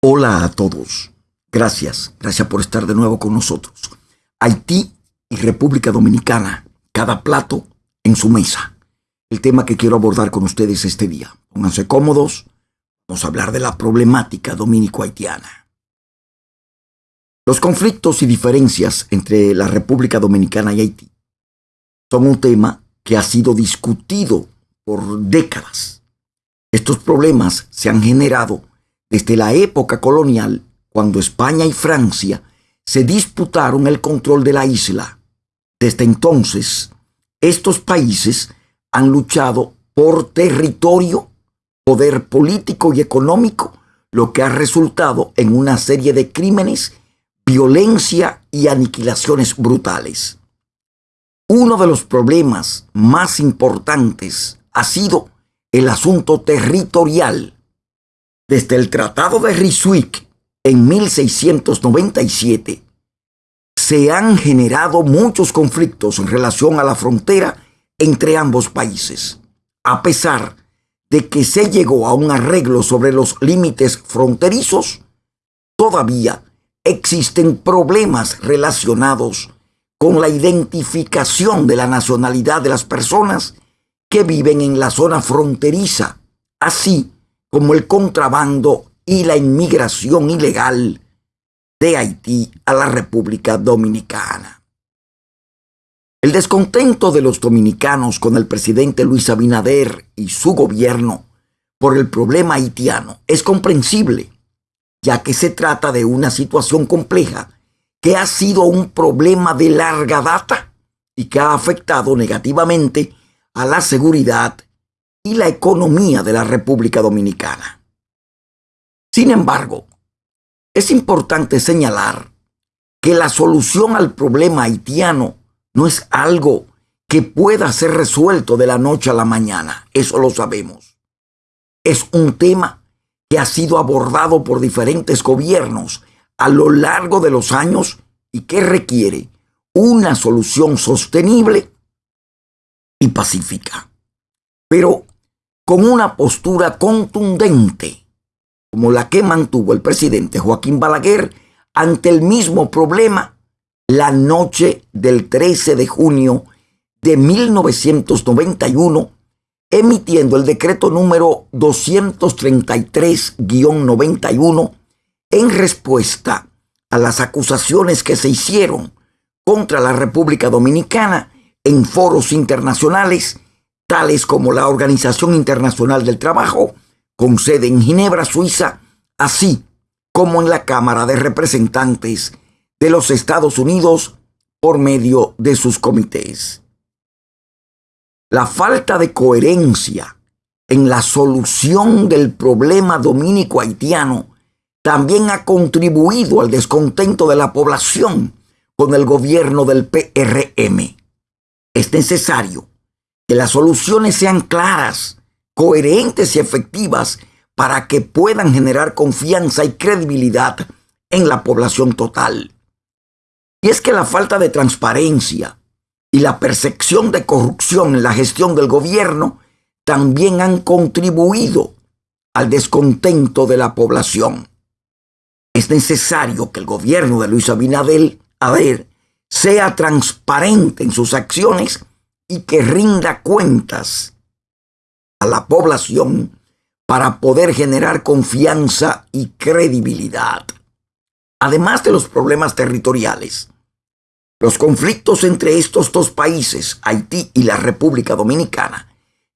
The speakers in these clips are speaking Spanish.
Hola a todos. Gracias, gracias por estar de nuevo con nosotros. Haití y República Dominicana, cada plato en su mesa. El tema que quiero abordar con ustedes este día. Pónganse cómodos, vamos a hablar de la problemática dominico-haitiana. Los conflictos y diferencias entre la República Dominicana y Haití son un tema que ha sido discutido por décadas. Estos problemas se han generado desde la época colonial, cuando España y Francia se disputaron el control de la isla. Desde entonces, estos países han luchado por territorio, poder político y económico, lo que ha resultado en una serie de crímenes, violencia y aniquilaciones brutales. Uno de los problemas más importantes ha sido el asunto territorial desde el Tratado de Ryswick en 1697, se han generado muchos conflictos en relación a la frontera entre ambos países, a pesar de que se llegó a un arreglo sobre los límites fronterizos, todavía existen problemas relacionados con la identificación de la nacionalidad de las personas que viven en la zona fronteriza, así como el contrabando y la inmigración ilegal de Haití a la República Dominicana. El descontento de los dominicanos con el presidente Luis Abinader y su gobierno por el problema haitiano es comprensible, ya que se trata de una situación compleja que ha sido un problema de larga data y que ha afectado negativamente a la seguridad y la economía de la República Dominicana. Sin embargo, es importante señalar que la solución al problema haitiano no es algo que pueda ser resuelto de la noche a la mañana, eso lo sabemos. Es un tema que ha sido abordado por diferentes gobiernos a lo largo de los años y que requiere una solución sostenible y pacífica. Con una postura contundente, como la que mantuvo el presidente Joaquín Balaguer ante el mismo problema la noche del 13 de junio de 1991, emitiendo el decreto número 233-91 en respuesta a las acusaciones que se hicieron contra la República Dominicana en foros internacionales tales como la Organización Internacional del Trabajo, con sede en Ginebra, Suiza, así como en la Cámara de Representantes de los Estados Unidos por medio de sus comités. La falta de coherencia en la solución del problema dominico haitiano también ha contribuido al descontento de la población con el gobierno del PRM. Es necesario que las soluciones sean claras, coherentes y efectivas para que puedan generar confianza y credibilidad en la población total. Y es que la falta de transparencia y la percepción de corrupción en la gestión del gobierno también han contribuido al descontento de la población. Es necesario que el gobierno de Luis Abinadel, a sea transparente en sus acciones y que rinda cuentas a la población para poder generar confianza y credibilidad. Además de los problemas territoriales, los conflictos entre estos dos países, Haití y la República Dominicana,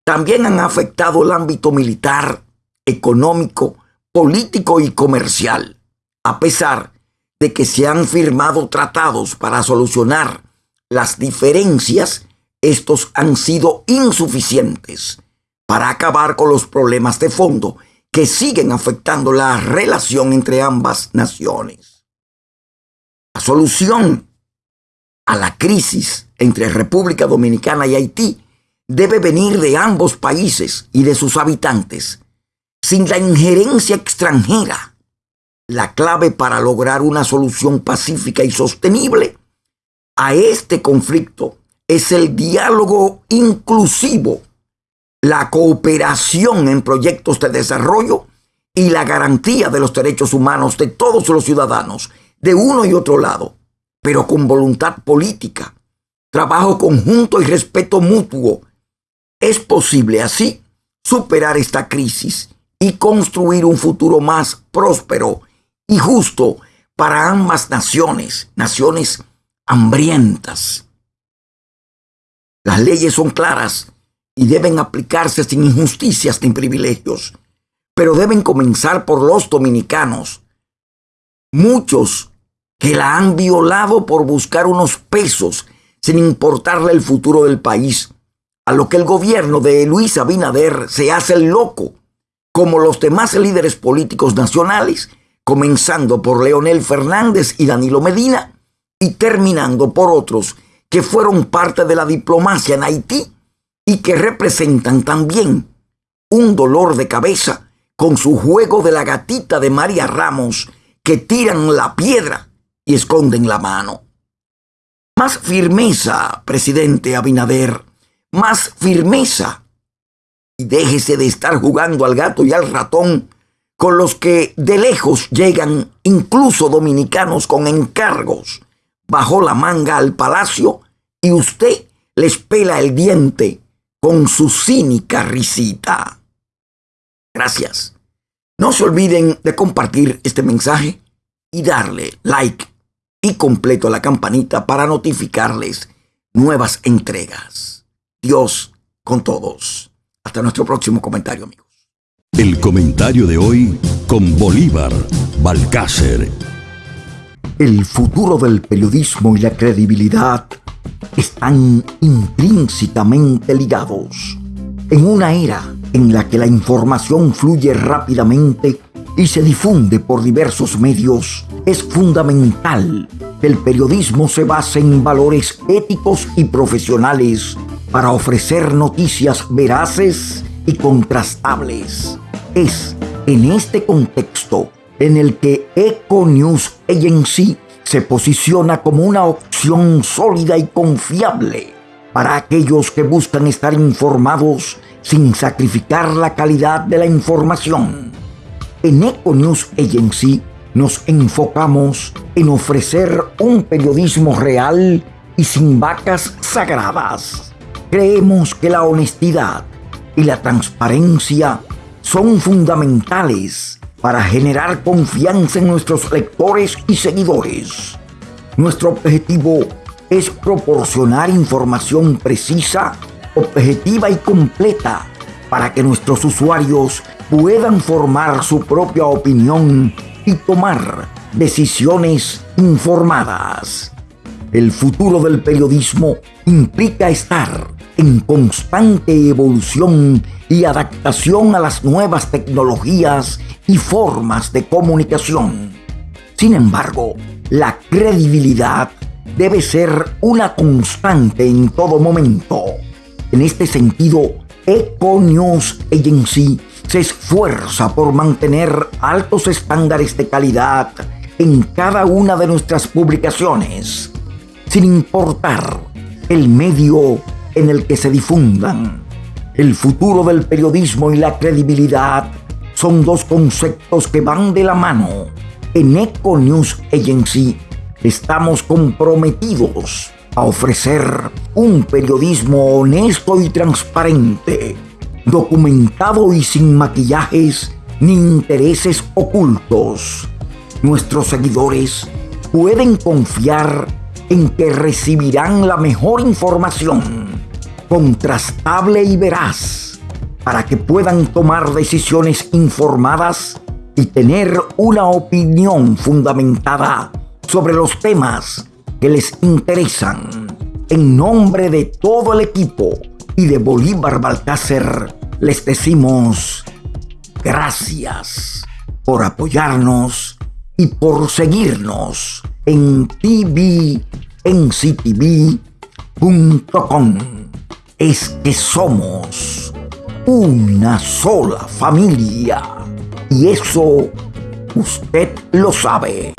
también han afectado el ámbito militar, económico, político y comercial, a pesar de que se han firmado tratados para solucionar las diferencias estos han sido insuficientes para acabar con los problemas de fondo que siguen afectando la relación entre ambas naciones. La solución a la crisis entre República Dominicana y Haití debe venir de ambos países y de sus habitantes, sin la injerencia extranjera. La clave para lograr una solución pacífica y sostenible a este conflicto es el diálogo inclusivo, la cooperación en proyectos de desarrollo y la garantía de los derechos humanos de todos los ciudadanos, de uno y otro lado, pero con voluntad política, trabajo conjunto y respeto mutuo, es posible así superar esta crisis y construir un futuro más próspero y justo para ambas naciones, naciones hambrientas. Las leyes son claras y deben aplicarse sin injusticias ni privilegios, pero deben comenzar por los dominicanos. Muchos que la han violado por buscar unos pesos sin importarle el futuro del país, a lo que el gobierno de Luis Abinader se hace el loco, como los demás líderes políticos nacionales, comenzando por Leonel Fernández y Danilo Medina, y terminando por otros que fueron parte de la diplomacia en Haití y que representan también un dolor de cabeza con su juego de la gatita de María Ramos que tiran la piedra y esconden la mano. Más firmeza, presidente Abinader, más firmeza. Y déjese de estar jugando al gato y al ratón con los que de lejos llegan incluso dominicanos con encargos bajo la manga al palacio y usted les pela el diente con su cínica risita. Gracias. No se olviden de compartir este mensaje y darle like y completo a la campanita para notificarles nuevas entregas. Dios con todos. Hasta nuestro próximo comentario, amigos. El comentario de hoy con Bolívar Balcácer. El futuro del periodismo y la credibilidad están intrínsecamente ligados. En una era en la que la información fluye rápidamente y se difunde por diversos medios, es fundamental que el periodismo se base en valores éticos y profesionales para ofrecer noticias veraces y contrastables. Es en este contexto en el que Eco News Agency se posiciona como una opción sólida y confiable para aquellos que buscan estar informados sin sacrificar la calidad de la información. En Eco Agency nos enfocamos en ofrecer un periodismo real y sin vacas sagradas. Creemos que la honestidad y la transparencia son fundamentales para generar confianza en nuestros lectores y seguidores. Nuestro objetivo es proporcionar información precisa, objetiva y completa para que nuestros usuarios puedan formar su propia opinión y tomar decisiones informadas. El futuro del periodismo implica estar en constante evolución y adaptación a las nuevas tecnologías y formas de comunicación. Sin embargo, la credibilidad debe ser una constante en todo momento. En este sentido, Eco News Agency se esfuerza por mantener altos estándares de calidad en cada una de nuestras publicaciones, sin importar el medio en el que se difundan. El futuro del periodismo y la credibilidad son dos conceptos que van de la mano. En Eco News Agency estamos comprometidos a ofrecer un periodismo honesto y transparente, documentado y sin maquillajes ni intereses ocultos. Nuestros seguidores pueden confiar en que recibirán la mejor información, contrastable y veraz para que puedan tomar decisiones informadas y tener una opinión fundamentada sobre los temas que les interesan. En nombre de todo el equipo y de Bolívar Balcácer, les decimos gracias por apoyarnos y por seguirnos en tvnctv.com. Es que somos una sola familia. Y eso usted lo sabe.